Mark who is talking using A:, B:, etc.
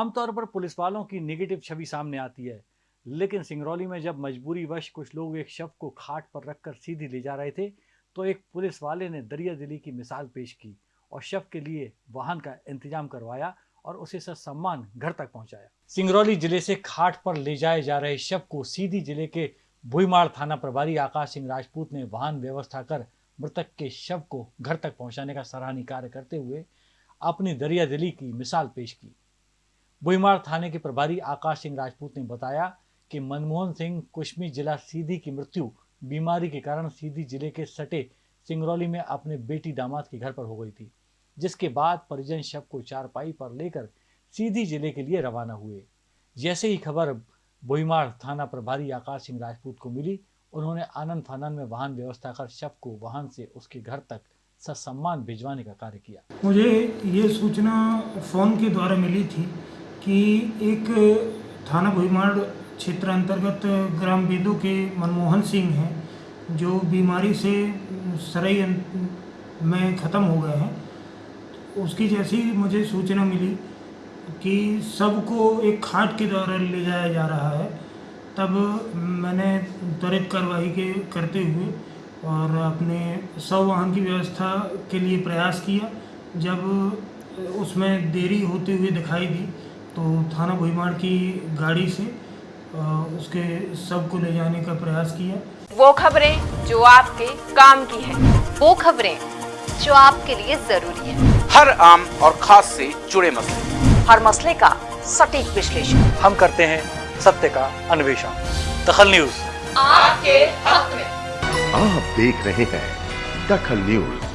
A: आमतौर पर पुलिस वालों की निगेटिव छवि सामने आती है। लेकिन सिंगरौली में जब मजबूरी वश कुछ लोग एक शव को खाट पर रखकर सीधी ले जा रहे थे तो एक पुलिस वाले ने दरिया दिली की मिसाल पेश की और शव के लिए वाहन का इंतज़ाम करवाया और उसे सम्मान घर तक पहुँचाया। सिंगरौली ज़िले से खाट पर ले जाए जा रहे शव को सीधी ज़िले के भुईमाड़ थाना प्रभारी आकाश सिंह राजपूत ने वाहन व्यवस्था कर मृतक के शव को घर तक पहुँचाने का सराहनीय कार्य करते हुए अपनी दरिया दिली की मिसाल पेश की। बुईमार थाने के प्रभारी आकाश सिंह राजपूत ने बताया कि मनमोहन सिंह कुश्मी जिला सीधी की मृत्यु बीमारी के कारण सीधी ज़िले के सटे सिंगरौली में अपने बेटी दामाद के घर पर हो गई थी, जिसके बाद परिजन शव को चारपाई पर लेकर सीधी ज़िले के लिए रवाना हुए। जैसे ही खबर बोईमार थाना प्रभारी आकाश सिंह राजपूत को मिली, उन्होंने आनंद फानंद में वाहन व्यवस्था कर शव को वाहन से उसके घर तक ससम्मान भिजवाने का कार्य किया।
B: मुझे ये सूचना फ़ोन के द्वारा मिली थी कि एक थाना भुईमाड़ क्षेत्र अंतर्गत ग्राम बेदू के मनमोहन सिंह हैं, जो बीमारी से सरई में ख़त्म हो गए हैं। उसकी जैसी मुझे सूचना मिली कि सबको एक खाट के द्वारा ले जाया जा रहा है। तब मैंने त्वरित कार्रवाई के, करते हुए और अपने सौ वाहन की व्यवस्था के लिए प्रयास किया। जब उसमें देरी होते हुए दिखाई दी तो थाना भुईमाड़ की गाड़ी से उसके सबको ले जाने का प्रयास किया।
C: वो खबरें जो आपके काम की है
D: वो खबरें जो आपके लिए ज़रूरी है।
E: हर आम और खास से जुड़े मसले।
D: हर मसले का सटीक विश्लेषण।
A: हम करते हैं सत्य का अन्वेषण। दखल न्यूज़।
C: आपके हक में।
F: आप देख रहे हैं दखल न्यूज़।